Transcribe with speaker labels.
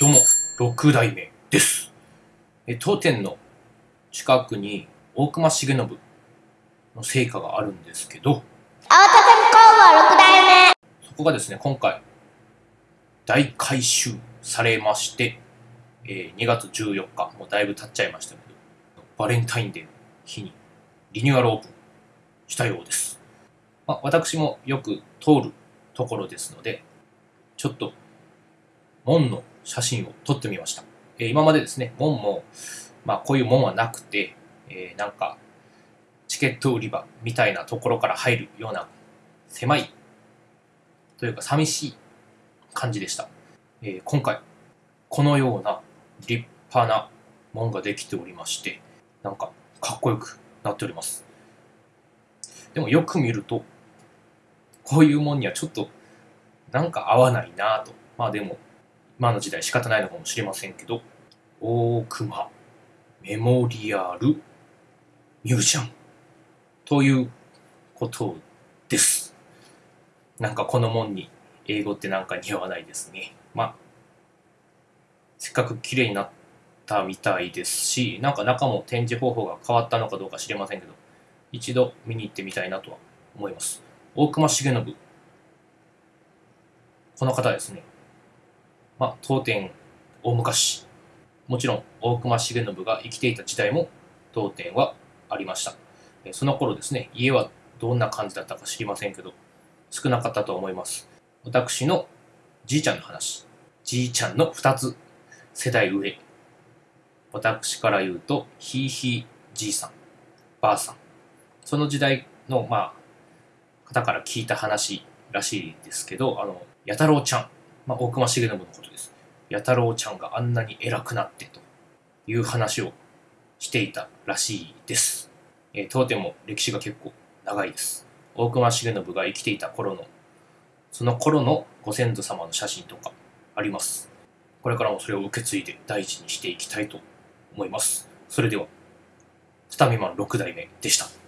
Speaker 1: どうも、六代目です。え当店の近くに大隈重信の成果があるんですけど、
Speaker 2: 青田工房六代目
Speaker 1: そこがですね、今回、大改修されまして、えー2月14日、もうだいぶ経っちゃいましたけど、バレンタインデーの日にリニューアルオープンしたようです。まあ、私もよく通るところですので、ちょっと門の写真を撮ってみました。えー今までですね、門も、まあこういう門はなくて、えーなんか、チケット売り場みたいなところから入るような狭いというか寂しい感じでした。えー今回、このような立派な門ができておりまして、なんかかっこよくなっております。でもよく見ると、こういう門にはちょっとなんか合わないなぁと。まあでも、今の時代仕方ないのかもしれませんけど、大熊メモリアルミュージアムということです。なんかこの門に英語ってなんか似合わないですね。まあ、せっかく綺麗になったみたいですし、なんか中も展示方法が変わったのかどうか知りませんけど、一度見に行ってみたいなとは思います。大隈重信。この方ですね。まあ、当店大昔、もちろん大隈重信が生きていた時代も当店はありました。その頃ですね、家はどんな感じだったか知りませんけど、少なかったと思います。私のじいちゃんの話。じいちゃんの2つ世代上。私から言うと、ひいひいじいさん、ばあさん。その時代の、まあ、方から聞いた話らしいですけど、あの、弥太郎ちゃん、まあ、大隈重信のことです。弥太郎ちゃんがあんなに偉くなってという話をしていたらしいです。えー当店も歴史が結構長いです。大隈重信が生きていた頃の、その頃のご先祖様の写真とかあります。これからもそれを受け継いで大事にしていきたいと思います。それでは、スタミマン6代目でした。